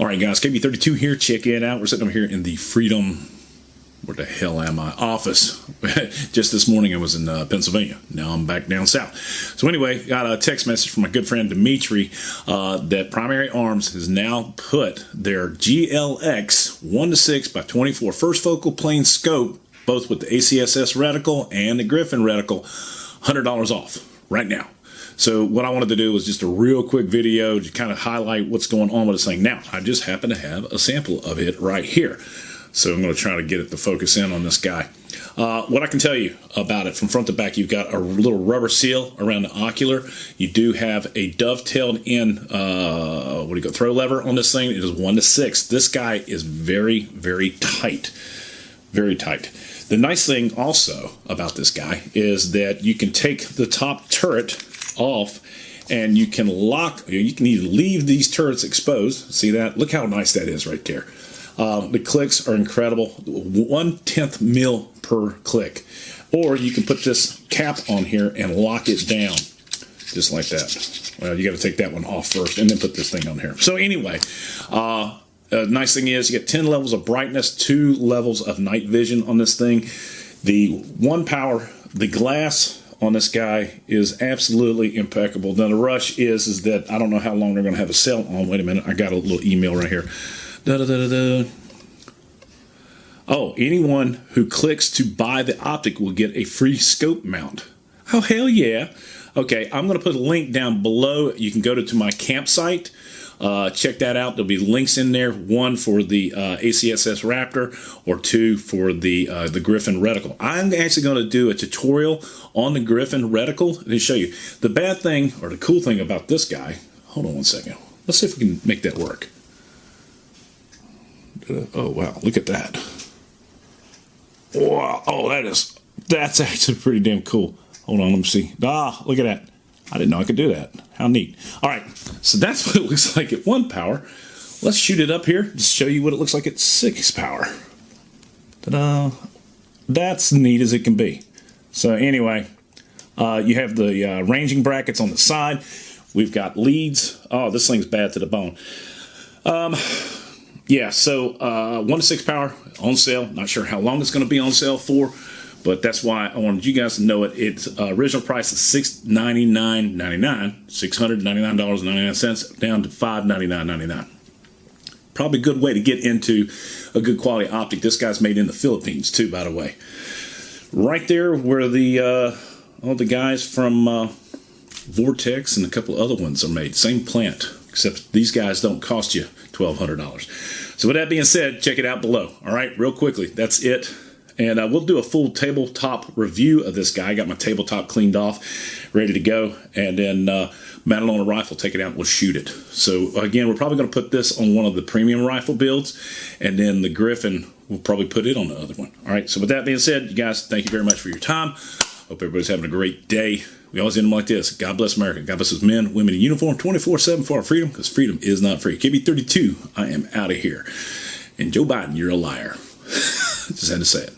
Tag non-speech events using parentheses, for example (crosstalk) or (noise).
All right, guys, KB32 here. Check it out. We're sitting over here in the Freedom, where the hell am I? Office. (laughs) Just this morning I was in uh, Pennsylvania. Now I'm back down south. So anyway, got a text message from my good friend Dimitri uh, that Primary Arms has now put their GLX 1 to 6 by 24 first focal plane scope, both with the ACSS reticle and the Griffin reticle, $100 off right now. So what I wanted to do was just a real quick video to kind of highlight what's going on with this thing. Now, I just happen to have a sample of it right here. So I'm going to try to get it to focus in on this guy. Uh, what I can tell you about it from front to back, you've got a little rubber seal around the ocular. You do have a dovetailed in, uh, what do you go, throw lever on this thing. It is one to six. This guy is very, very tight. Very tight. The nice thing also about this guy is that you can take the top turret off and you can lock, you can either leave these turrets exposed. See that? Look how nice that is right there. Um, the clicks are incredible. One tenth mil per click. Or you can put this cap on here and lock it down just like that. Well, you got to take that one off first and then put this thing on here. So anyway, uh, nice thing is you get 10 levels of brightness, two levels of night vision on this thing. The one power, the glass on this guy is absolutely impeccable. Now the rush is is that I don't know how long they're going to have a sale on. Wait a minute, I got a little email right here. Da, da, da, Oh, anyone who clicks to buy the optic will get a free scope mount. Oh hell yeah! Okay, I'm going to put a link down below. You can go to, to my campsite. Uh, check that out. There'll be links in there. One for the uh, ACSS Raptor, or two for the uh, the Griffin reticle. I'm actually going to do a tutorial on the Griffin reticle to show you the bad thing or the cool thing about this guy. Hold on one second. Let's see if we can make that work. Oh wow! Look at that. Wow! Oh, that is that's (laughs) actually pretty damn cool. Hold on, let me see. Ah, look at that. I didn't know I could do that. How neat. All right, so that's (laughs) what it looks like at one power. Let's shoot it up here to show you what it looks like at six power. Ta-da! That's neat as it can be. So anyway, uh, you have the uh, ranging brackets on the side. We've got leads. Oh, this thing's bad to the bone. Um, yeah, so uh, 1 to 6 power on sale. Not sure how long it's going to be on sale for. But that's why I wanted you guys to know it. Its uh, original price is $699.99, $699.99 down to $599.99. Probably a good way to get into a good quality optic. This guy's made in the Philippines too, by the way. Right there where the uh, all the guys from uh, Vortex and a couple other ones are made. Same plant, except these guys don't cost you $1,200. So with that being said, check it out below. All right, real quickly, that's it. And uh, we'll do a full tabletop review of this guy. I got my tabletop cleaned off, ready to go. And then uh, mount it on a rifle, take it out, and we'll shoot it. So again, we're probably going to put this on one of the premium rifle builds. And then the Griffin, we'll probably put it on the other one. All right, so with that being said, you guys, thank you very much for your time. Hope everybody's having a great day. We always end them like this. God bless America. God bless us men, women in uniform, 24-7 for our freedom, because freedom is not free. KB32, I am out of here. And Joe Biden, you're a liar. (laughs) Just had to say it.